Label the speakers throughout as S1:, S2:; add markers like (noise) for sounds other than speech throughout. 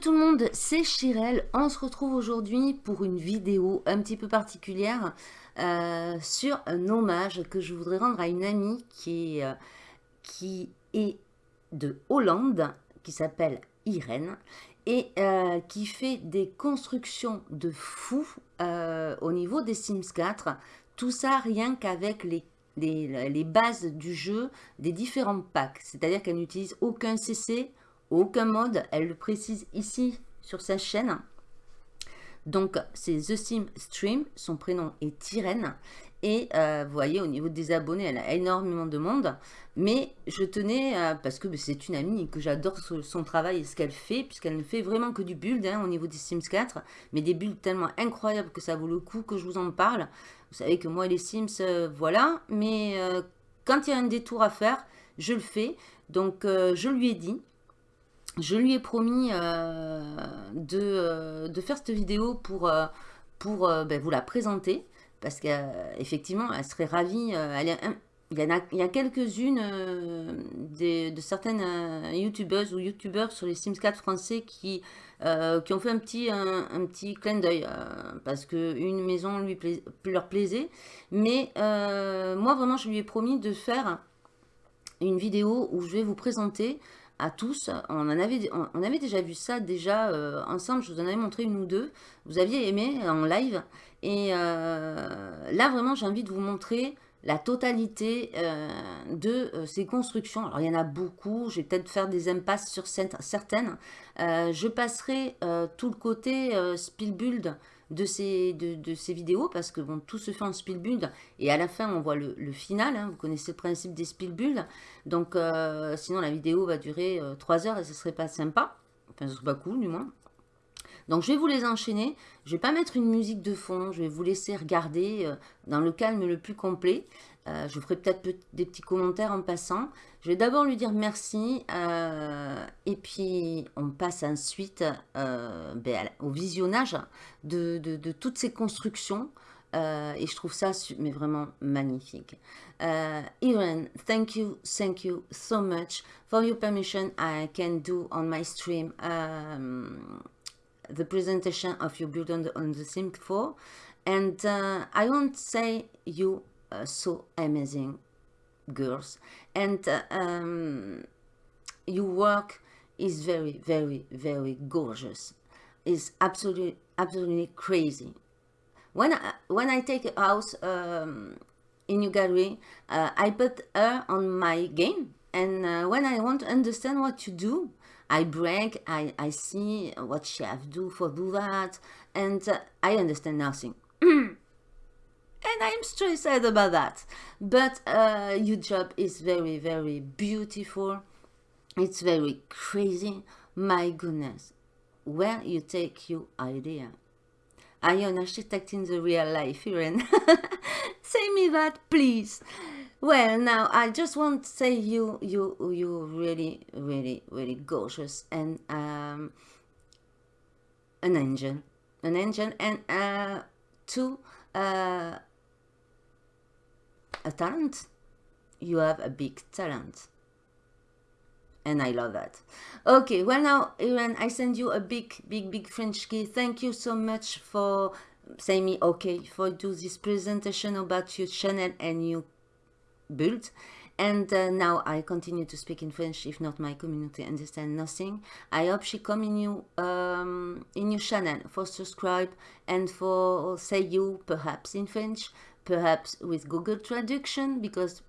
S1: Tout le monde, c'est Chirel. On se retrouve aujourd'hui pour une vidéo un petit peu particulière euh, sur un hommage que je voudrais rendre à une amie qui est, euh, qui est de Hollande, qui s'appelle Irène, et euh, qui fait des constructions de fou au niveau des Sims 4. Tout ça rien qu'avec les, bases du jeu des différents packs. C'est-à-dire qu'elle n'utilise aucun CC, aucun mode. Elle le précise ici sur sa chaîne. Donc, c'est The Sim Stream. Son prénom est Tyrène. Et euh, vous voyez, au niveau des abonnés, elle a énormément de monde. Mais je tenais, euh, parce que c'est une amie que j'adore son travail et ce qu'elle fait, puisqu'elle ne fait vraiment que du build hein, au niveau des Sims 4. Mais des builds tellement incroyables que ça vaut le coup que je vous en parle. Vous savez que moi, les Sims, euh, voilà. Mais quand il y a un détour à faire, je le fais. Donc, je lui ai dit, je lui ai promis euh, euh, de, faire cette vidéo pour, euh, pour ben, vous la présenter. Parce qu'effectivement, elle serait ravie. il, y a, il y a quelques-unes de certaines youtubeuses ou youtubeurs sur les Sims 4 français qui, qui ont fait un petit, un, petit clin d'œil. parce qu'une maison lui leur plaisait. Mais moi, vraiment, je lui ai promis de faire une vidéo où je vais vous présenter à tous. On, en avait, on, avait déjà vu ça déjà euh, ensemble, je vous en avais montré une ou deux. Vous aviez aimé en live. Et euh, là, vraiment, j'ai envie de vous montrer la totalité euh, de ces constructions. Alors, il y en a beaucoup. Je vais peut-être faire des impasses sur certaines. je passerai tout le côté Spielbuild de ces, de, ces vidéos parce que bon, tout se fait en build et à la fin on voit le, final. Hein. vous connaissez le principe des build Donc euh, sinon la vidéo va durer 3 euh, heures et ce serait pas sympa. Enfin ce serait pas cool du moins. Donc je vais vous les enchaîner. Je vais pas mettre une musique de fond. Je vais vous laisser regarder euh, dans le calme le plus complet. Euh, je ferai peut-être des petits commentaires en passant. Je vais d'abord lui dire merci. Euh, et puis, on passe ensuite euh, ben, au visionnage de, toutes ces constructions. et je trouve ça mais vraiment magnifique. Irene, thank you, thank you so much for your permission I can do on my stream um, the presentation of your build on the, on the Sim 4. And I won't say you uh, so amazing girls. And uh, um, your work is very very very gorgeous. Is absolutely absolutely crazy. When I, when I take a house um, in your gallery uh, I put her on my game. And uh, when I want to understand what you do I break I, I see what she have do for do that. And uh, I understand nothing (clears throat) and I'm so stressed about that. But uh, your job is very, very beautiful. It's very crazy. My goodness, where you take your idea? Are you an architect in the real life, Irene? (laughs) say me that, please. Well, now I just want to say you, you, you really, really, really gorgeous and um, an angel, an angel, and uh, two. Uh, a talent. You have a big talent. And I love that. Okay, well now, Irene, I send you a big, big, big French key. Thank you so much for saying me okay for do this presentation about your channel and your build. And uh, now I continue to speak in French, if not my community understand nothing. I hope she come in you um, in your channel for subscribe and for say you perhaps in French perhaps with Google Translation because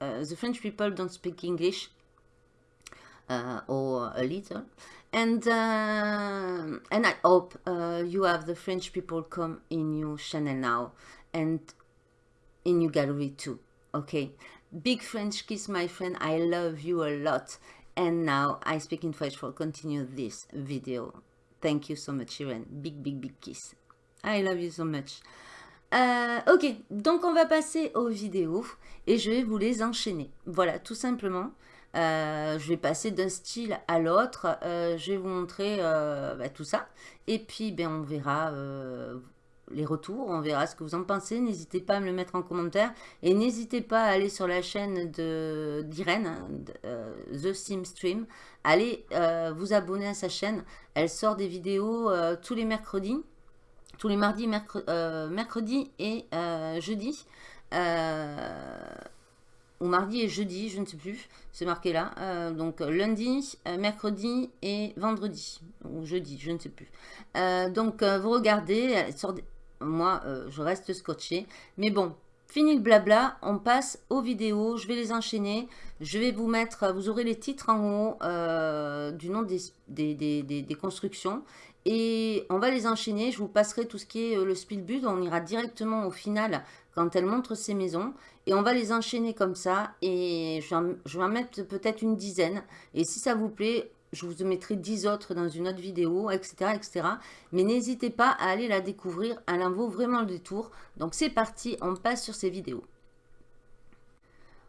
S1: uh, the French people don't speak English uh, or a little. And uh, and I hope uh, you have the French people come in your channel now and in your gallery too okay? Big French kiss my friend. I love you a lot. And now I speak in French. For continue this video. Thank you so much Irene. Big big big kiss. I love you so much Euh, ok, donc on va passer aux vidéos et je vais vous les enchaîner. Voilà, tout simplement. Euh, je vais passer d'un style à l'autre. Euh, je vais vous montrer bah, tout ça. Et puis, ben, on verra les retours, on verra ce que vous en pensez. N'hésitez pas à me le mettre en commentaire. Et n'hésitez pas à aller sur la chaîne d'Irène, The Sim Stream. Allez vous abonner à sa chaîne. Elle sort des vidéos tous les mercredis. Tous les mardis, mercredi et jeudi. Ou mardi et jeudi, je ne sais plus, c'est marqué là. Euh, donc lundi, euh, mercredi et vendredi, ou jeudi, je ne sais plus. Euh, donc vous regardez, moi je reste scotché, mais bon, fini le blabla, on passe aux vidéos, je vais les enchaîner, je vais vous mettre, vous aurez les titres en haut du nom des, constructions, et on va les enchaîner, je vous passerai tout ce qui est le speedbud, on ira directement au final quand elle montre ses maisons. Et on va les enchaîner comme ça. Et je vais en mettre peut-être une dizaine. Et si ça vous plaît, je vous mettrai 10 autres dans une autre vidéo, etc. etc. Mais n'hésitez pas à aller la découvrir. Elle en vaut vraiment le détour. Donc c'est parti, on passe sur ces vidéos.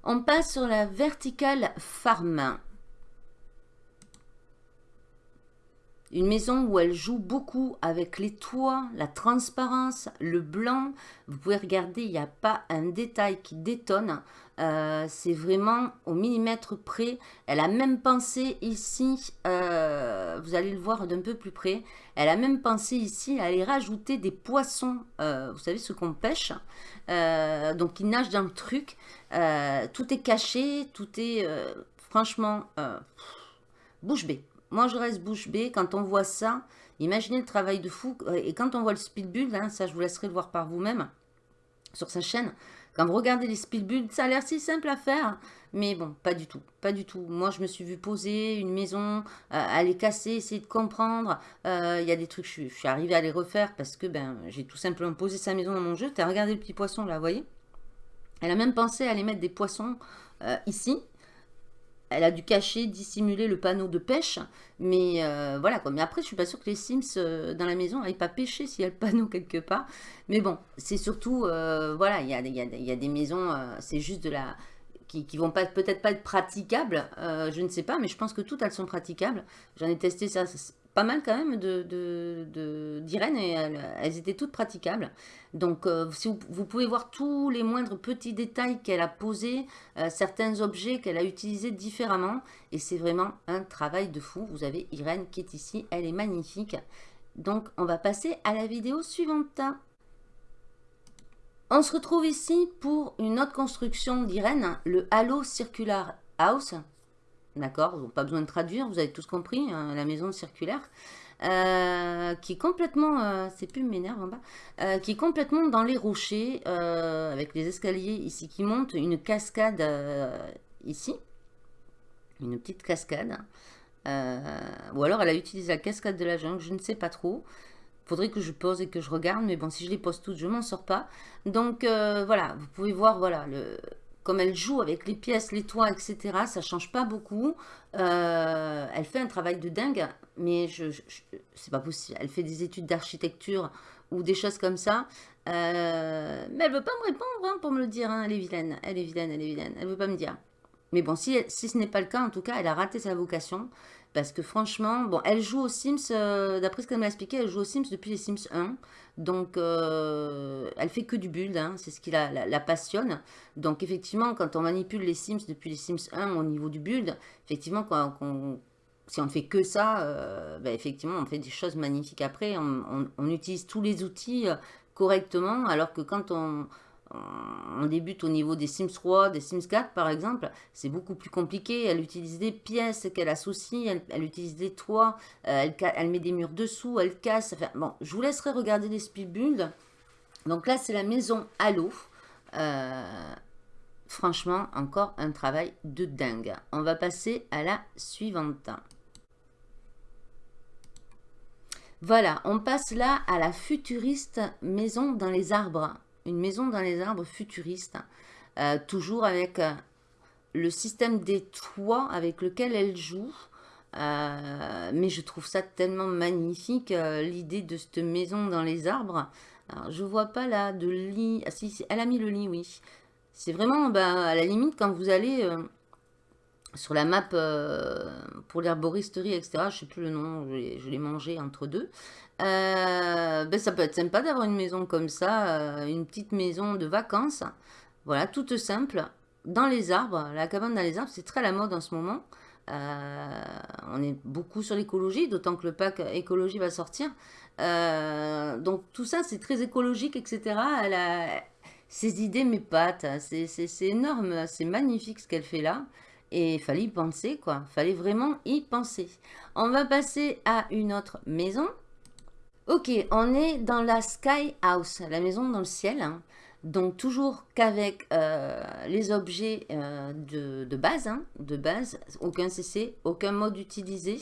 S1: On passe sur la verticale farm. Une maison où elle joue beaucoup avec les toits, la transparence, le blanc. Vous pouvez regarder, il n'y a pas un détail qui détonne. Euh, c'est vraiment au millimètre près. Elle a même pensé ici, euh, vous allez le voir d'un peu plus près, elle a même pensé ici à aller rajouter des poissons, euh, vous savez ce qu'on pêche, donc ils nagent dans le truc. tout est caché, tout est franchement bouche bée. Moi, je reste bouche bée. Quand on voit ça, imaginez le travail de fou. Et quand on voit le speedbuild, hein, ça, je vous laisserai le voir par vous-même sur sa chaîne. Quand vous regardez les speedbuilds, ça a l'air si simple à faire. Mais bon, pas du tout. Pas du tout. Moi, je me suis vu poser une maison, euh, aller casser, essayer de comprendre. Euh, il y a des trucs, je, je suis arrivée à les refaire parce que ben j'ai tout simplement posé sa maison dans mon jeu. T'as regardé le petit poisson là, vous voyez? Elle a même pensé à aller mettre des poissons euh, ici elle a dû cacher, dissimuler le panneau de pêche. Mais euh, voilà quoi. Mais après, je suis pas sûre que les Sims euh, dans la maison n'aillent pas pêcher s'il y a le panneau quelque part. Mais bon, c'est surtout, euh, voilà, il y a, des maisons, c'est juste de la... qui, qui vont peut-être pas être praticables. je ne sais pas, mais je pense que toutes elles sont praticables. J'en ai testé ça pas mal quand même d'Irène de, de, et elles, étaient toutes praticables. Donc euh, si vous, pouvez voir tous les moindres petits détails qu'elle a posés, euh, certains objets qu'elle a utilisés différemment et c'est vraiment un travail de fou. Vous avez Irène qui est ici, elle est magnifique. Donc on va passer à la vidéo suivante. On se retrouve ici pour une autre construction d'Irène, le Halo Circular House. D'accord Pas besoin de traduire, vous avez tous compris, hein, la maison circulaire. Euh, qui est complètement, euh, c'est plus m'énerve en bas, euh, qui est complètement dans les rochers, avec les escaliers ici qui montent, une cascade ici, une petite cascade, ou alors elle a utilisé la cascade de la jungle, je ne sais pas trop, faudrait que je pose et que je regarde, mais bon, si je les pose toutes, je m'en sors pas, donc voilà, vous pouvez voir, voilà, le, comme elle joue avec les pièces, les toits, etc., ça change pas beaucoup. Euh, elle fait un travail de dingue, mais je, je, c'est pas possible. Elle fait des études d'architecture ou des choses comme ça. Euh, mais elle veut pas me répondre hein, pour me le dire. Hein. Elle est vilaine, elle est vilaine, elle est vilaine. Elle veut pas me dire. Mais bon, si, ce n'est pas le cas, en tout cas, elle a raté sa vocation. Parce que franchement, elle joue aux Sims, euh, d'après ce qu'elle m'a expliqué, elle joue aux Sims depuis les Sims 1. Donc, elle fait que du build, hein, c'est ce qui la, passionne. Donc, effectivement, quand on manipule les Sims depuis les Sims 1 au niveau du build, effectivement, quand, si on ne fait que ça, euh, ben, effectivement, on fait des choses magnifiques après. on utilise tous les outils correctement, alors que quand on débute au niveau des Sims 3, des Sims 4 par exemple, c'est beaucoup plus compliqué. Elle utilise des pièces qu'elle associe, elle, utilise des toits, euh, elle, met des murs dessous, elle casse. bon, je vous laisserai regarder les speed Donc là, c'est la maison Halo. Euh, franchement, encore un travail de dingue. On va passer à la suivante. Voilà, on passe là à la futuriste maison dans les arbres une maison dans les arbres futuriste, euh, toujours avec euh, le système des toits avec lequel elle joue. Mais je trouve ça tellement magnifique, l'idée de cette maison dans les arbres. Alors, je vois pas là de lit. Ah si, elle a mis le lit, oui. C'est vraiment, ben, à la limite, quand vous allez sur la map pour l'herboristerie, etc. Je sais plus le nom, je l'ai mangé entre deux. ben ça peut être sympa d'avoir une maison comme ça, une petite maison de vacances. Voilà, toute simple, dans les arbres. La cabane dans les arbres, c'est très la mode en ce moment. Euh, on est beaucoup sur l'écologie, d'autant que le pack écologie va sortir. Euh, donc tout ça, c'est très écologique, etc. Elle ses idées m'épatent. C'est énorme, c'est magnifique ce qu'elle fait là. Et il fallait y penser, quoi. Fallait vraiment y penser. On va passer à une autre maison. Ok, on est dans la Sky House, la maison dans le ciel. Donc toujours qu'avec euh, les objets euh, de, base, hein, de base, aucun CC, aucun mode utilisé.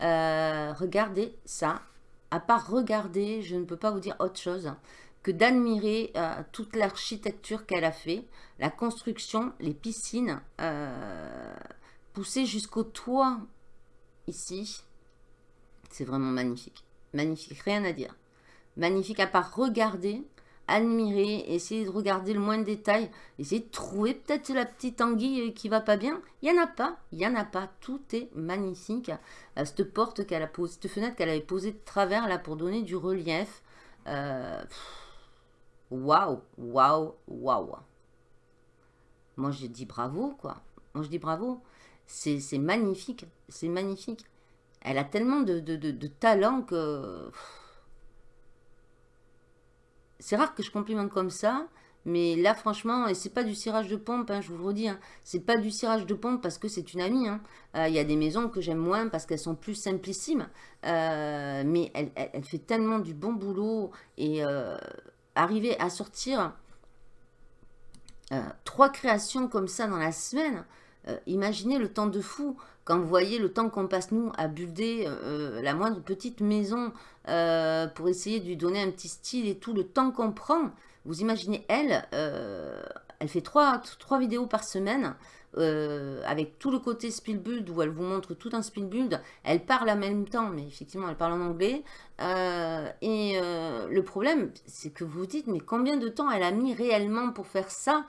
S1: Euh, regardez ça. À part regarder, je ne peux pas vous dire autre chose que d'admirer toute l'architecture qu'elle a fait, la construction, les piscines, poussées jusqu'au toit ici. C'est vraiment magnifique. Magnifique, rien à dire. Magnifique à part regarder, admirer, essayer de regarder le moins de détails, essayer de trouver peut-être la petite anguille qui va pas bien. Il n'y en a pas, il n'y en a pas. Tout est magnifique. Euh, cette porte qu'elle a posée, cette fenêtre qu'elle avait posée de travers là pour donner du relief. Euh, waouh, waouh, waouh. Moi, je dis bravo, quoi. Moi, je dis bravo. C'est magnifique, c'est magnifique. Elle a tellement de talent que c'est rare que je complimente comme ça, mais là, franchement, et c'est pas du cirage de pompe, hein, je vous le redis, hein, c'est pas du cirage de pompe parce que c'est une amie. Hein. Euh, il y a des maisons que j'aime moins parce qu'elles sont plus simplissimes, euh, mais elle, fait tellement du bon boulot et euh, arriver à sortir trois créations comme ça dans la semaine, imaginez le temps de fou. Quand vous voyez le temps qu'on passe, nous, à builder euh, la moindre petite maison euh, pour essayer de lui donner un petit style et tout, le temps qu'on prend, vous imaginez, elle, euh, elle fait trois, vidéos par semaine, avec tout le côté Spielbuild, où elle vous montre tout un Spielbuild. Elle parle en même temps, mais effectivement, elle parle en anglais. et le problème, c'est que vous vous dites, mais combien de temps elle a mis réellement pour faire ça?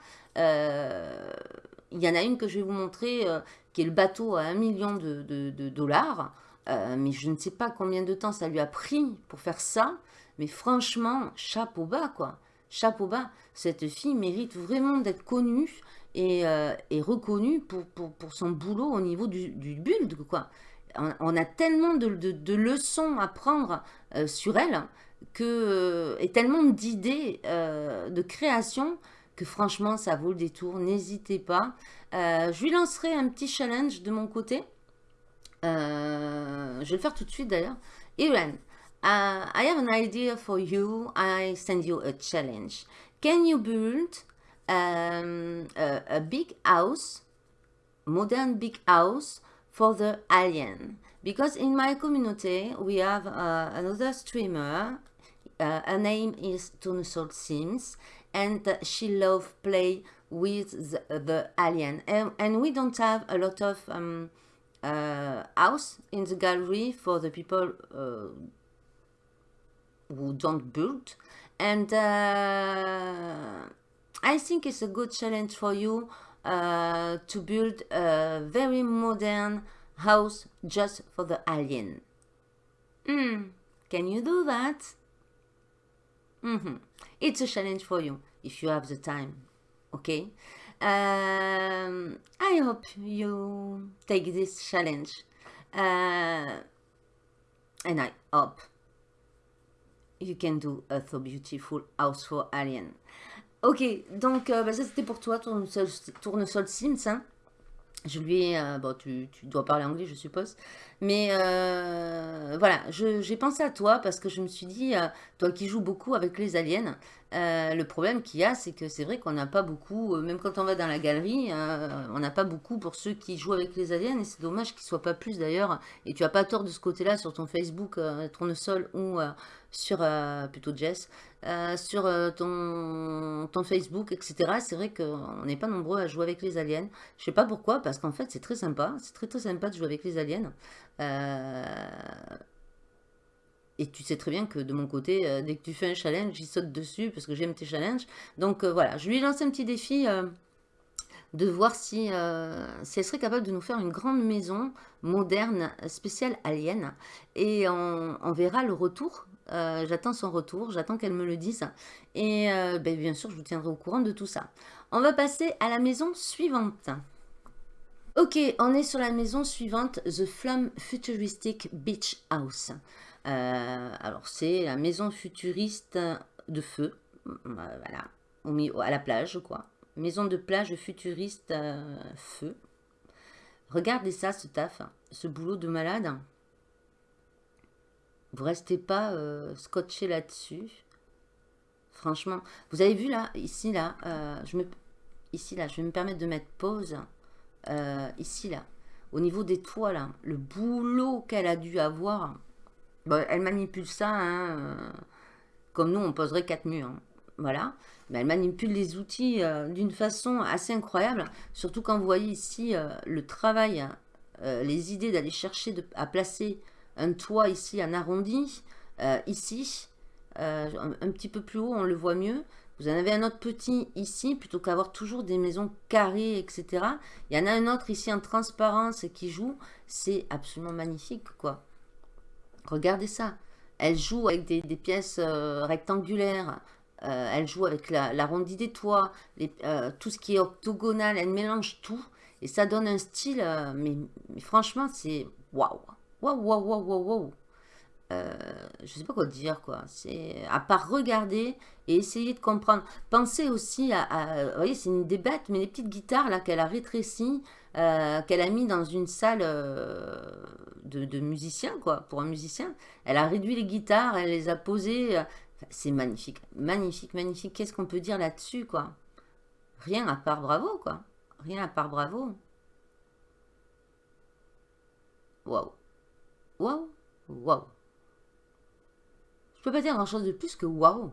S1: Il y en a une que je vais vous montrer, qui est le bateau à 1 million de, dollars. Euh, mais je ne sais pas combien de temps ça lui a pris pour faire ça. Mais franchement, chapeau bas, quoi. Chapeau bas. Cette fille mérite vraiment d'être connue et, euh, reconnue pour, son boulot au niveau du, build, quoi. On, a tellement de, leçons à prendre euh, sur elle que, et tellement d'idées de création franchement, ça vaut le détour. N'hésitez pas. Euh, je lui lancerai un petit challenge de mon côté. Euh, je vais le faire tout de suite d'ailleurs. Iran, uh, I have an idea for you. I send you a challenge. Can you build um, a, big house, modern big house for the alien? Because in my community, we have uh, another streamer. Uh, her name is Tunusol Sims. And she love play with the, the alien and, and, we don't have a lot of um, uh, house in the gallery for the people uh, who don't build and uh, I think it's a good challenge for you uh, to build a very modern house just for the alien. Mm, can you do that? Mm -hmm. It's a challenge for you if you have the time. Okay? Um, I hope you take this challenge. Uh, and I hope you can do a so beautiful house for alien. Ok, donc euh, bah ça c'était pour toi, tournesol, tournesol Sims. Hein. Je lui ai... Euh, bon, tu, tu, dois parler anglais, je suppose. Mais euh, voilà, j'ai pensé à toi parce que je me suis dit, euh, toi qui joues beaucoup avec les aliens, euh, le problème qu'il y a, c'est que c'est vrai qu'on n'a pas beaucoup, même quand on va dans la galerie, on n'a pas beaucoup pour ceux qui jouent avec les aliens, et c'est dommage qu'ils ne soient pas plus d'ailleurs, et tu as pas tort de ce côté-là sur ton Facebook, Tournesol, ou sur, plutôt Jess, sur ton, Facebook, etc. C'est vrai qu'on n'est pas nombreux à jouer avec les aliens. Je sais pas pourquoi, parce qu'en fait c'est très sympa, c'est très très sympa de jouer avec les aliens. Et tu sais très bien que de mon côté, euh, dès que tu fais un challenge, j'y saute dessus parce que j'aime tes challenges. Donc euh, voilà, je lui ai lancé un petit défi euh, de voir si, si elle serait capable de nous faire une grande maison moderne, spéciale alien. Et on, verra le retour. j'attends son retour, j'attends qu'elle me le dise. Et ben, bien sûr, je vous tiendrai au courant de tout ça. On va passer à la maison suivante. Ok, on est sur la maison suivante, The Flum Futuristic Beach House. Euh, alors, c'est la maison futuriste de feu, euh, voilà, à la plage, quoi. Maison de plage futuriste euh, feu. Regardez ça, ce taf, ce boulot de malade. Vous restez pas scotché là-dessus. Franchement, vous avez vu là, ici, là, je me, ici, là, je vais me permettre de mettre pause. Euh, ici, là, au niveau des toits, là, le boulot qu'elle a dû avoir, elle manipule ça, hein, euh, comme nous, on poserait quatre murs, hein, voilà. Mais elle manipule les outils euh, d'une façon assez incroyable, surtout quand vous voyez ici le travail, les idées d'aller chercher à placer un toit ici en arrondi, ici, un, un, petit peu plus haut, on le voit mieux. Vous en avez un autre petit ici, plutôt qu'avoir toujours des maisons carrées, etc. Il y en a un autre ici en transparence qui joue. C'est absolument magnifique, quoi. Regardez ça. Elle joue avec des, pièces euh, rectangulaires. Euh, elle joue avec l'arrondi des toits. Euh, tout ce qui est octogonal. Elle mélange tout. Et ça donne un style. Mais, franchement, c'est waouh. Waouh, waouh, waouh, waouh, waouh. Euh, je sais pas quoi dire, quoi. C'est à part regarder et essayer de comprendre. Pensez aussi à, vous voyez, c'est une des mais les petites guitares là qu'elle a rétrécies, euh, qu'elle a mis dans une salle euh, de, musiciens, quoi, pour un musicien. Elle a réduit les guitares, elle les a posées. c'est magnifique, magnifique, magnifique. Qu'est-ce qu'on peut dire là-dessus, quoi? Rien à part bravo, quoi. Rien à part bravo. Waouh. Waouh. Waouh. Pas dire grand chose de plus que waouh.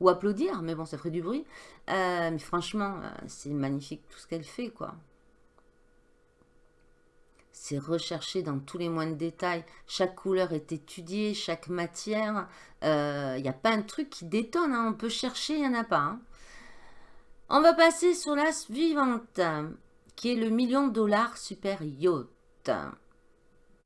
S1: Ou applaudir, mais bon, ça ferait du bruit. Euh, mais franchement, euh, c'est magnifique tout ce qu'elle fait, quoi. C'est recherché dans tous les moindres détails. Chaque couleur est étudiée, chaque matière. Il euh, n'y a pas un truc qui détonne. Hein. On peut chercher, il n'y en a pas. Hein. On va passer sur la suivante, qui est le million dollars super yacht.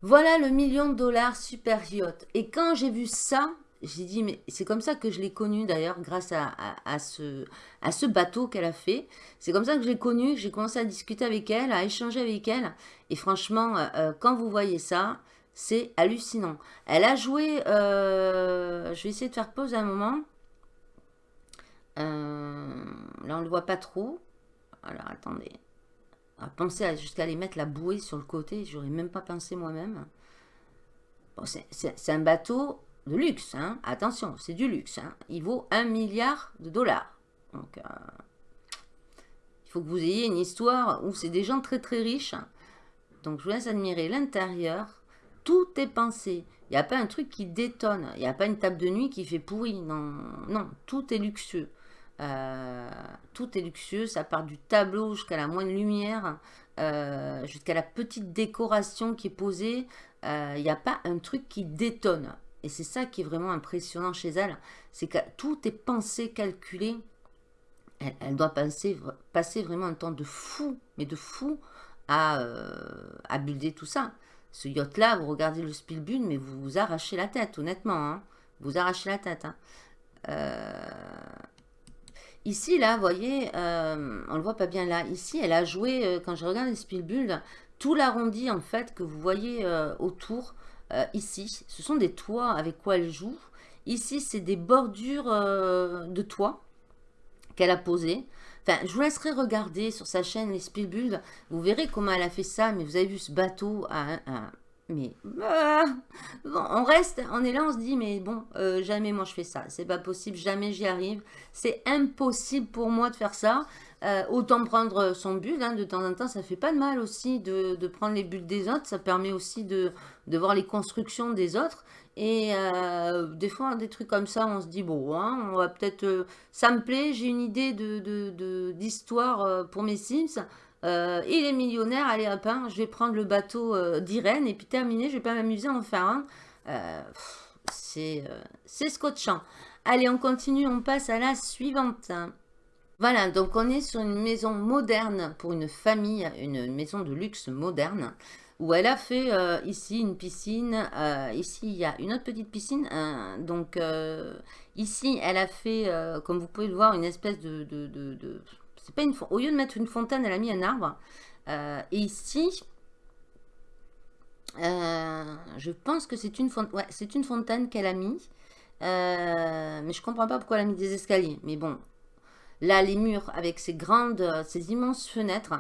S1: Voilà le million de dollars super yacht. Et quand j'ai vu ça, j'ai dit, mais c'est comme ça que je l'ai connu d'ailleurs, grâce à, ce, bateau qu'elle a fait. C'est comme ça que je l'ai connu, que j'ai commencé à discuter avec elle, à échanger avec elle. Et franchement, euh, euh, quand vous voyez ça, c'est hallucinant. Elle a joué, euh, je vais essayer de faire pause un moment. là, on ne le voit pas trop. Alors, attendez à penser jusqu'à aller mettre la bouée sur le côté, j'aurais même pas pensé moi-même. C'est un bateau de luxe, hein. attention, c'est du luxe. Hein. Il vaut un milliard de dollars. Euh, il faut que vous ayez une histoire où c'est des gens très très riches. Donc, je vous laisse admirer l'intérieur. Tout est pensé. Il n'y a pas un truc qui détonne. Il n'y a pas une table de nuit qui fait pourri. Non, non, tout est luxueux. Euh, tout est luxueux, ça part du tableau jusqu'à la moindre lumière, euh, jusqu'à la petite décoration qui est posée. Il euh, n'y a pas un truc qui détonne. Et c'est ça qui est vraiment impressionnant chez elle, c'est que tout est pensé, calculé. Elle, doit passer vraiment un temps de fou, mais de fou, à, à builder tout ça. Ce yacht-là, vous regardez le Spielbune, mais vous vous arrachez la tête, honnêtement. Hein. Vous arrachez la tête. Hein. Ici, là, vous voyez, euh, on ne le voit pas bien là. Ici, elle a joué, euh, quand je regarde les Spielbull, tout l'arrondi, en fait, que vous voyez euh, autour, ici. Ce sont des toits avec quoi elle joue. Ici, c'est des bordures de toits qu'elle a posées. Enfin, je vous laisserai regarder sur sa chaîne les Spielbull. Vous verrez comment elle a fait ça, mais vous avez vu ce bateau à mais ah, on reste, on est là, on se dit, mais bon, euh, jamais moi je fais ça. C'est pas possible, jamais j'y arrive. C'est impossible pour moi de faire ça. Euh, autant prendre son bulle, hein, de temps en temps, ça fait pas de mal aussi de, prendre les bulles des autres. Ça permet aussi de, voir les constructions des autres. Et euh, des fois, des trucs comme ça, on se dit, bon, hein, on va peut-être... ça me plaît, j'ai une idée d'histoire de, pour mes Sims euh, il est millionnaire, allez hop, hein, je vais prendre le bateau euh, d'Irène et puis terminer, je vais pas m'amuser à en faire un. Euh, c'est scotchant. Allez, on continue, on passe à la suivante. Voilà, donc on est sur une maison moderne pour une famille, une maison de luxe moderne, où elle a fait euh, ici une piscine, euh, ici il y a une autre petite piscine, hein. donc euh, ici elle a fait, comme vous pouvez le voir, une espèce de, c'est pas une Au lieu de mettre une fontaine, elle a mis un arbre, et ici, je pense que c'est une, fontaine, c'est une fontaine qu'elle a mis, mais je comprends pas pourquoi elle a mis des escaliers, mais bon, Là, les murs avec ces grandes, ces immenses fenêtres,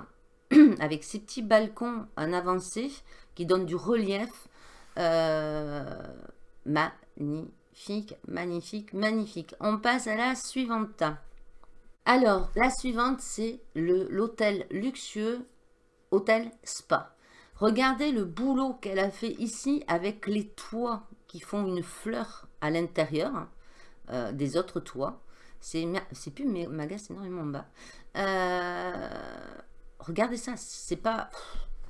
S1: (clears throat) avec ces petits balcons en avancée qui donnent du relief. Euh, magnifique, magnifique, magnifique. On passe à la suivante. Alors, la suivante, c'est l'hôtel luxueux, hôtel spa. Regardez le boulot qu'elle a fait ici avec les toits qui font une fleur à l'intérieur euh, des autres toits. C'est plus Maga, c'est énormément bas. Euh, regardez ça, c'est pas...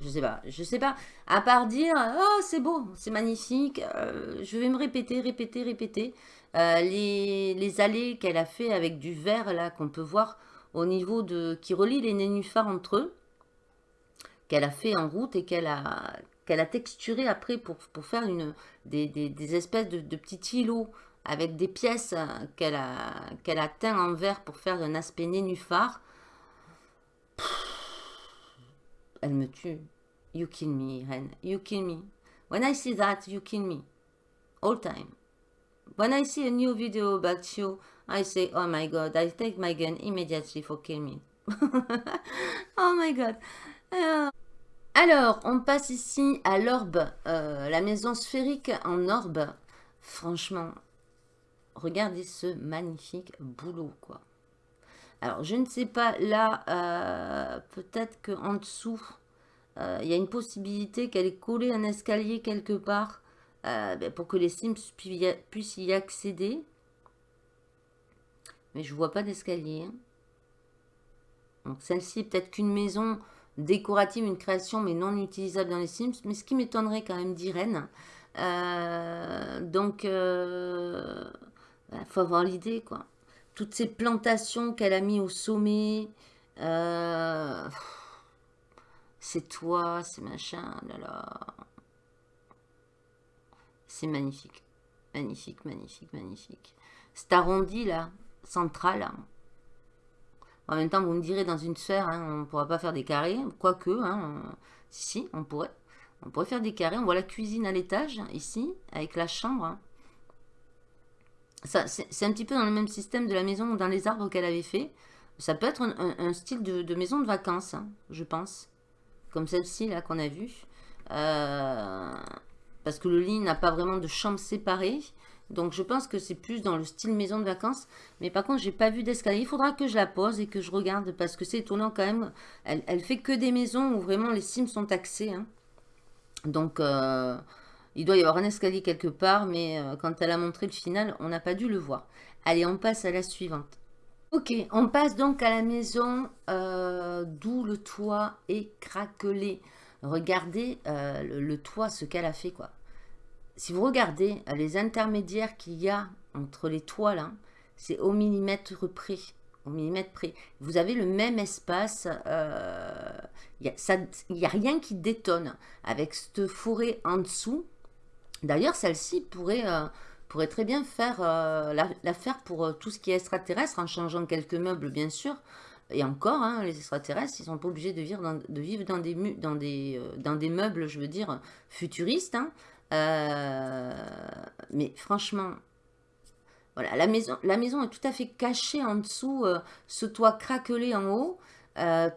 S1: Je sais pas, je sais pas. À part dire, oh c'est beau, c'est magnifique, euh, je vais me répéter, répéter, répéter. Euh, les, les, allées qu'elle a fait avec du verre là, qu'on peut voir au niveau de... qui relie les nénuphars entre eux, qu'elle a fait en route et qu'elle a, qu'elle a texturé après pour, pour faire une, des, des, espèces de, petits îlots avec des pièces qu'elle a, qu'elle teint en verre pour faire un aspect nénuphar. Elle me tue. You kill me, Ren. You kill me. When I see that, you kill me. All time. When I see a new video about you, I say, oh my god, I take my gun immediately for kill me. (laughs) oh my god. Euh, alors, on passe ici à l'orbe, euh, la maison sphérique en orbe. Franchement, regardez ce magnifique boulot, quoi. Alors, je ne sais pas, là, euh, peut-être qu'en dessous, euh, il y a une possibilité qu'elle ait collé un escalier quelque part euh, ben, pour que les Sims puissent y accéder. Mais je vois pas d'escalier. Hein. Donc, celle-ci est peut-être qu'une maison décorative, une création, mais non utilisable dans les Sims. Mais ce qui m'étonnerait quand même d'Irène. donc, il faut avoir l'idée, quoi. Toutes ces plantations qu'elle a mis au sommet. Euh, c'est toi, c'est machin, là là. C'est magnifique. Magnifique, magnifique, magnifique. Cet arrondi, là, central, hein. En même temps, vous me direz, dans une sphère, hein, on ne pourra pas faire des carrés. Quoique, hein, si, on pourrait. On pourrait faire des carrés. On voit la cuisine à l'étage, ici, avec la chambre. C'est un petit peu dans le même système de la maison dans les arbres qu'elle avait fait. Ça peut être un, style de, maison de vacances, hein, je pense. Comme celle-ci, là, qu'on a vue. Euh, parce que le lit n'a pas vraiment de chambre séparée. Donc, je pense que c'est plus dans le style maison de vacances. Mais par contre, j'ai pas vu d'escalier. Il faudra que je la pose et que je regarde. Parce que c'est étonnant quand même. Elle, elle, fait que des maisons où vraiment les sims sont taxés. Hein. Donc... Euh, il doit y avoir un escalier quelque part, mais euh, quand elle a montré le final, on n'a pas dû le voir. Allez, on passe à la suivante. Ok, on passe donc à la maison euh, d'où le toit est craquelé. Regardez euh, le, toit, ce qu'elle a fait, quoi. Si vous regardez les intermédiaires qu'il y a entre les toits, c'est au millimètre près. Au millimètre près. Vous avez le même espace. Il n'y a, a, rien qui détonne. Avec cette forêt en dessous, D'ailleurs, celle-ci pourrait, euh, pourrait très bien faire euh, la, faire pour euh, tout ce qui est extraterrestre, en changeant quelques meubles, bien sûr. Et encore, hein, les extraterrestres, ils sont pas obligés de vivre dans, des, meubles, je veux dire, futuristes. Hein. mais franchement, voilà, la maison, la maison est tout à fait cachée en dessous, ce toit craquelé en haut.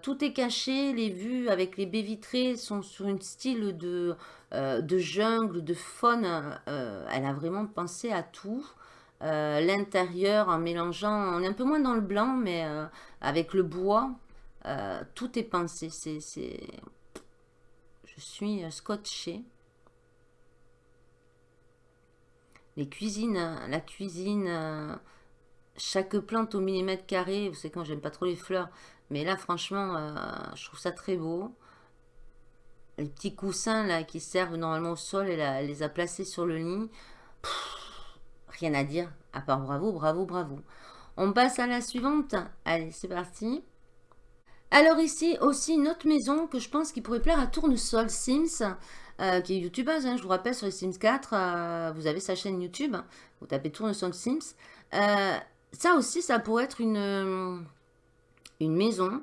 S1: tout est caché, les vues avec les baies vitrées sont sur un style de, euh, de jungle, de faune. Euh, elle a vraiment pensé à tout. Euh, l'intérieur en mélangeant, on est un peu moins dans le blanc, mais avec le bois, tout est pensé. C'est, Je suis scotché. Les cuisines, la cuisine, chaque plante au millimètre carré, vous savez quand j'aime pas trop les fleurs, mais là franchement, je trouve ça très beau les petits coussins là qui servent normalement au sol, elle, les a placés sur le lit. rien à dire, à part bravo, bravo, bravo. On passe à la suivante. Allez, c'est parti. Alors ici, aussi une autre maison que je pense qui pourrait plaire à Tournesol Sims, euh, qui est youtubeuse, hein, je vous rappelle, sur les Sims 4, euh, vous avez sa chaîne YouTube, vous tapez Tournesol Sims. Euh, ça aussi, ça pourrait être une, une maison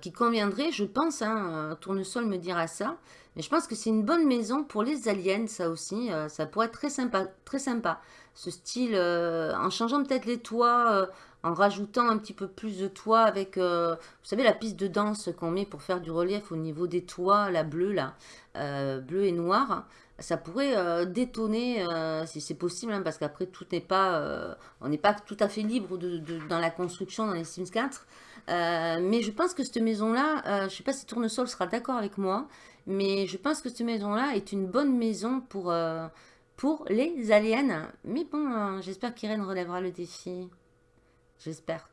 S1: qui conviendrait, je pense, hein, Tournesol me dira ça, mais je pense que c'est une bonne maison pour les aliens, ça aussi, ça pourrait être très sympa, très sympa. Ce style, en changeant peut-être les toits, en rajoutant un petit peu plus de toit avec, euh, vous savez, la piste de danse qu'on met pour faire du relief au niveau des toits, la bleue là, euh, bleu et noir, ça pourrait euh, détonner si c'est possible, hein, parce qu'après tout n'est pas, on n'est pas tout à fait libre dans la construction dans les Sims 4. mais je pense que cette maison-là, je ne sais pas si Tournesol sera d'accord avec moi, mais je pense que cette maison-là est une bonne maison pour, pour les aliens. Mais bon, j'espère qu'Irène relèvera le défi. J'espère.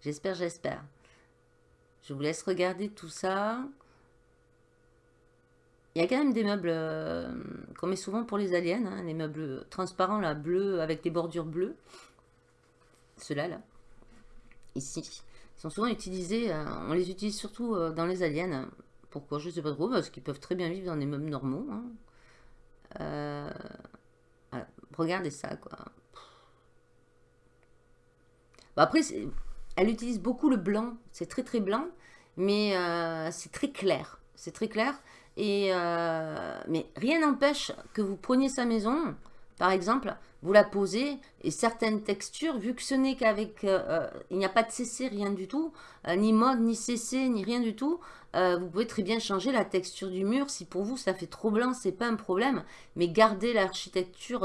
S1: J'espère, j'espère. Je vous laisse regarder tout ça. Il y a quand même des meubles euh, qu'on met souvent pour les aliens, hein, les meubles transparents, là, bleus, avec des bordures bleues. Ceux-là, là. Ici. Ils sont souvent utilisés, euh, on les utilise surtout euh, dans les aliens. Pourquoi Je ne sais pas trop, parce qu'ils peuvent très bien vivre dans des meubles normaux. Hein. Regardez ça, quoi après, elle utilise beaucoup le blanc. C'est très très blanc, mais euh, c'est très clair. C'est très clair. Et, euh, mais rien n'empêche que vous preniez sa maison, par exemple, vous la posez, et certaines textures, vu que ce n'est qu'avec... Euh, il n'y a pas de CC, rien du tout, ni mode, ni CC, ni rien du tout, vous pouvez très bien changer la texture du mur. Si pour vous, ça fait trop blanc, c'est pas un problème. Mais gardez l'architecture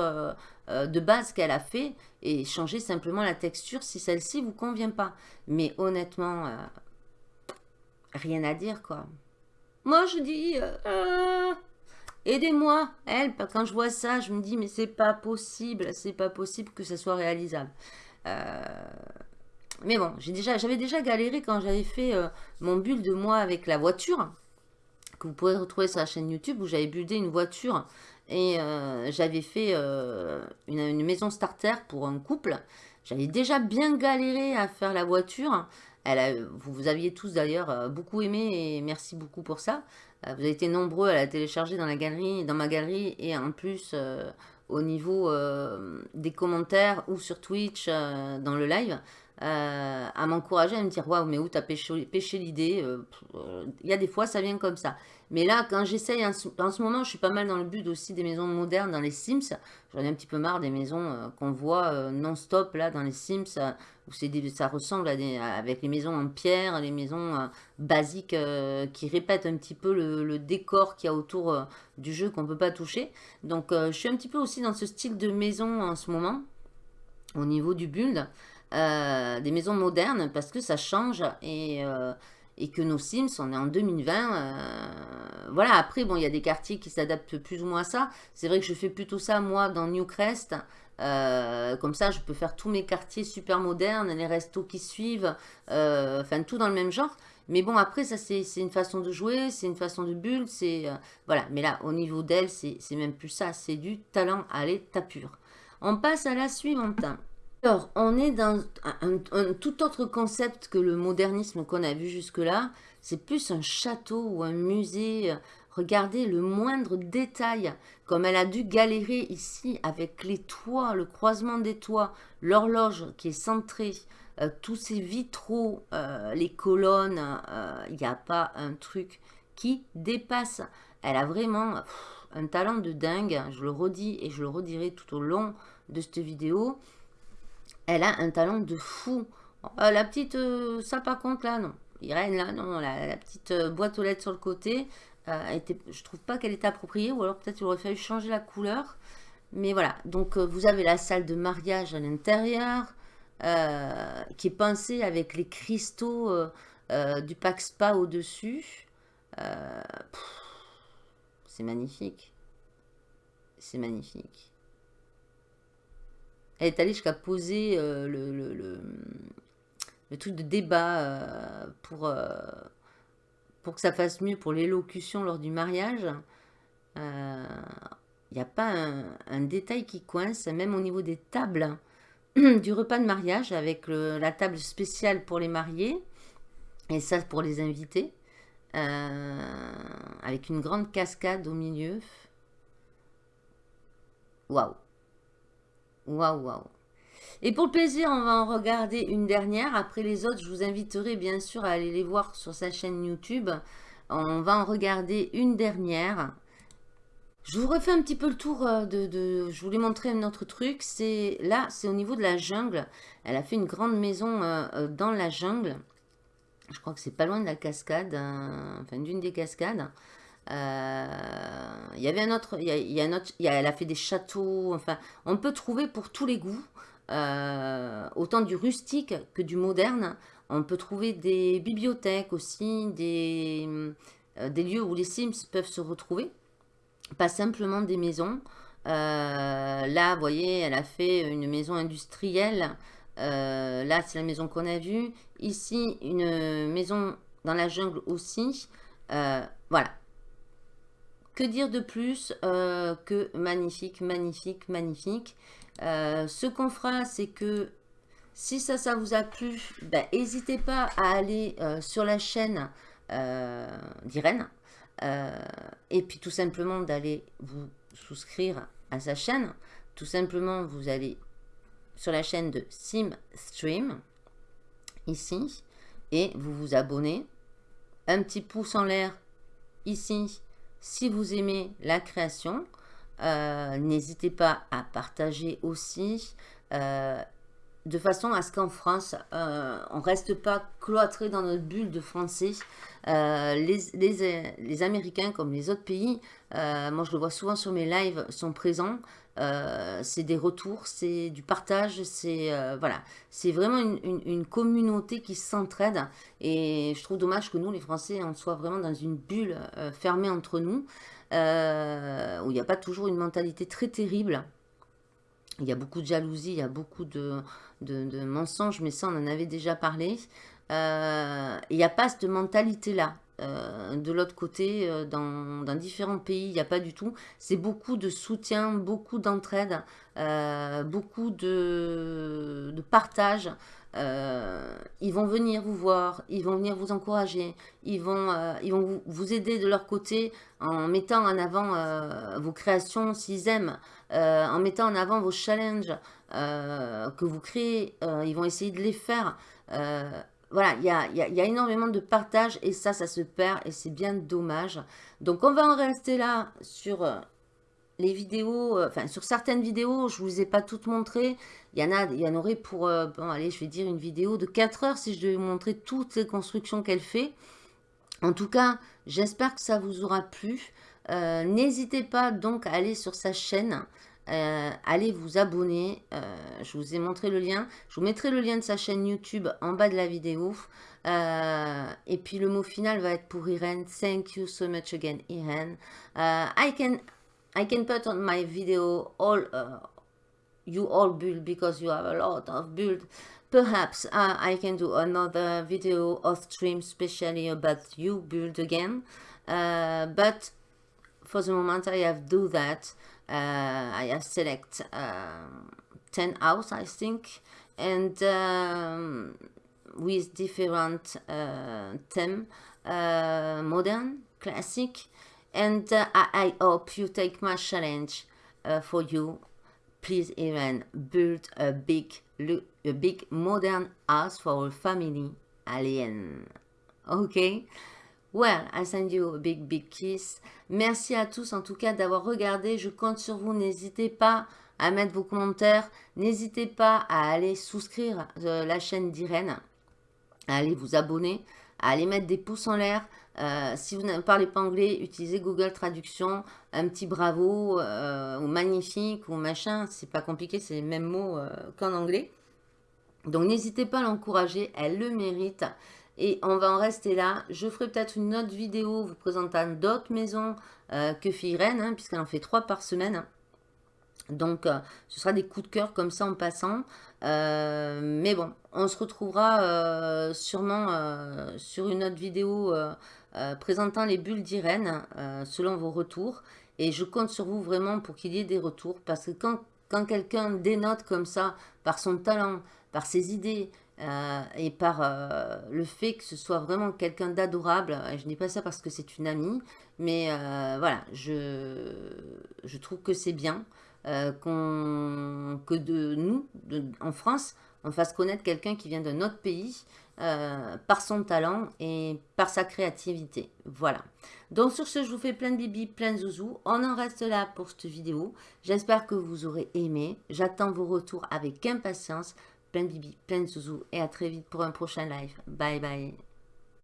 S1: de base qu'elle a fait et changer simplement la texture si celle-ci vous convient pas. Mais honnêtement, euh, rien à dire quoi. Moi je dis, euh, aidez-moi. Elle, quand je vois ça, je me dis mais c'est pas possible, c'est pas possible que ça soit réalisable. mais bon, j'avais déjà galéré quand j'avais fait mon build de moi avec la voiture que vous pouvez retrouver sur la chaîne YouTube où j'avais buildé une voiture et euh, j'avais fait euh, une, maison starter pour un couple. J'avais déjà bien galéré à faire la voiture. Elle vous, aviez tous d'ailleurs euh, beaucoup aimé et merci beaucoup pour ça. vous avez été nombreux à la télécharger dans, la galerie, dans ma galerie et en plus au niveau des commentaires ou sur Twitch dans le live. À m'encourager à me dire waouh mais où t'as pêché, l'idée il y a des fois ça vient comme ça mais là, quand j'essaye, en, ce moment, je suis pas mal dans le but aussi des maisons modernes dans les Sims. J'en ai un petit peu marre des maisons euh, qu'on voit euh, non-stop là dans les Sims, euh, où ça ressemble à des, avec les maisons en pierre, les maisons basiques qui répètent un petit peu le, décor qu'il y a autour du jeu qu'on peut pas toucher. Donc, je suis un petit peu aussi dans ce style de maison en ce moment, au niveau du build. Des maisons modernes, parce que ça change et et que nos Sims, on est en 2020. Euh, voilà, après, bon, il y a des quartiers qui s'adaptent plus ou moins à ça. C'est vrai que je fais plutôt ça, moi, dans Newcrest. Euh, comme ça, je peux faire tous mes quartiers super modernes, les restos qui suivent, euh, enfin, tout dans le même genre. Mais bon, après, ça, c'est une façon de jouer, c'est une façon de bulle, c'est... voilà, mais là, au niveau d'elle, c'est même plus ça, c'est du talent à l'état pur. On passe à la suivante. Alors, on est dans un, tout autre concept que le modernisme qu'on a vu jusque-là. C'est plus un château ou un musée. Regardez le moindre détail, comme elle a dû galérer ici avec les toits, le croisement des toits, l'horloge qui est centrée, euh, tous ces vitraux, euh, les colonnes, euh, il n'y a pas un truc qui dépasse. Elle a vraiment un talent de dingue, je le redis et je le redirai tout au long de cette vidéo elle a un talent de fou. Euh, la petite, euh, ça par contre là, non. Irène là, non, la, petite euh, boîte aux lettres sur le côté, était, je trouve pas qu'elle était appropriée, ou alors peut-être il aurait fallu changer la couleur. Mais voilà, donc vous avez la salle de mariage à l'intérieur, qui est pensée avec les cristaux du pack spa au-dessus. c'est magnifique. C'est magnifique. Elle est allée jusqu'à poser euh, le, truc de débat euh, pour, euh, pour que ça fasse mieux pour l'élocution lors du mariage. Il n'y a pas un, détail qui coince, même au niveau des tables. (clears throat) du repas de mariage avec la table spéciale pour les mariés. Et ça pour les invités. avec une grande cascade au milieu. Waouh Waouh, waouh et pour le plaisir, on va en regarder une dernière. Après les autres, je vous inviterai bien sûr à aller les voir sur sa chaîne YouTube. On va en regarder une dernière. Je vous refais un petit peu le tour euh, de... je voulais montrer un autre truc. C'est Là, c'est au niveau de la jungle. Elle a fait une grande maison euh, euh, dans la jungle. Je crois que c'est pas loin de la cascade. enfin, d'une des cascades. Il y avait un autre... Il y a, un autre elle a fait des châteaux. Enfin, on peut trouver pour tous les goûts. autant du rustique que du moderne. On peut trouver des bibliothèques aussi, des, euh, des lieux où les Sims peuvent se retrouver. Pas simplement des maisons. Euh, là, vous voyez, elle a fait une maison industrielle. Euh, là, c'est la maison qu'on a vue. Ici, une maison dans la jungle aussi. voilà. Que dire de plus que magnifique, magnifique, magnifique. ce qu'on fera, c'est que si ça, ça vous a plu, ben, n'hésitez pas à aller euh, sur la chaîne euh, d'Irène. Euh, et puis tout simplement d'aller vous souscrire à sa chaîne. Tout simplement, vous allez sur la chaîne de SimStream, ici, et vous vous abonnez. Un petit pouce en l'air ici, si vous aimez la création. N'hésitez pas à partager aussi de façon à ce qu'en France, euh, on ne reste pas cloîtré dans notre bulle de français. Euh, les, Américains, comme les autres pays, euh, moi je le vois souvent sur mes lives, sont présents. c'est des retours, c'est du partage, c'est voilà, c'est vraiment une, communauté qui s'entraide. Et je trouve dommage que nous, les Français, on soit vraiment dans une bulle fermée entre nous, où il n'y a pas toujours une mentalité très terrible. Il y a beaucoup de jalousie, il y a beaucoup de, de, mensonges, mais ça, on en avait déjà parlé. Euh, il n'y a pas cette mentalité-là. Euh, de l'autre côté, euh, dans, différents pays, il n'y a pas du tout. C'est beaucoup de soutien, beaucoup d'entraide, beaucoup de, de partage. ils vont venir vous voir, ils vont venir vous encourager, ils vont, ils vont vous, aider de leur côté en mettant en avant vos créations s'ils aiment, en mettant en avant vos challenges, euh, que vous créez, euh, ils vont essayer de les faire. Euh, voilà, il y a, y a, énormément de partage et ça, ça se perd et c'est bien dommage. Donc, on va en rester là sur les vidéos, enfin, sur certaines vidéos, je ne vous ai pas toutes montrées. Il y en a, il y en aurait pour, bon, allez, je vais dire une vidéo de 4 heures si je devais vous montrer toutes les constructions qu'elle fait. En tout cas, j'espère que ça vous aura plu. N'hésitez pas donc à aller sur sa chaîne. Euh, allez vous abonner. Euh, je vous ai montré le lien. Je vous mettrai le lien de sa chaîne YouTube en bas de la vidéo. Euh, et puis le mot final va être pour Irene. Thank you so much again, Irene. I can I can put on my video all you all build because you have a lot of build. Perhaps I can do another video or stream specially about you build again. but for the moment I have do that. Uh, I select um, 10 house I think and um, with different uh, theme uh, modern classic and I, I, hope you take my challenge for you. Please even build a big a big modern house for a family alien. Okay Well, I send you a big, big kiss. Merci à tous en tout cas d'avoir regardé. Je compte sur vous. N'hésitez pas à mettre vos commentaires. N'hésitez pas à aller souscrire euh, la chaîne d'Irène, à aller vous abonner, à aller mettre des pouces en l'air. Euh, si vous ne parlez pas anglais, utilisez Google Traduction, un petit bravo, euh, ou magnifique, ou machin. C'est pas compliqué, c'est les mêmes mots qu'en anglais. Donc n'hésitez pas à l'encourager, elle le mérite. Et on va en rester là. Je ferai peut-être une autre vidéo vous présentant d'autres maisons euh, que fille Reine, hein, puisqu'elle en fait trois par semaine. Donc, euh, ce sera des coups de cœur comme ça en passant. Euh, mais bon, on se retrouvera sûrement sur une autre vidéo présentant les bulles d'Irène, selon vos retours. Et je compte sur vous vraiment pour qu'il y ait des retours, parce que quand quand quelqu'un dénote comme ça, par son talent, par ses idées, euh, et par euh, le fait que ce soit vraiment quelqu'un d'adorable, je dis pas ça parce que c'est une amie, mais voilà, je, je trouve que c'est bien que de nous, en France, on fasse connaître quelqu'un qui vient d'un autre pays euh, par son talent et par sa créativité. Voilà. Donc sur ce, je vous fais plein de bibi, plein de zouzous. On en reste là pour cette vidéo. J'espère que vous aurez aimé. J'attends vos retours avec impatience. Plein de bibi, plein de zouzous. Et à très vite pour un prochain live. Bye bye.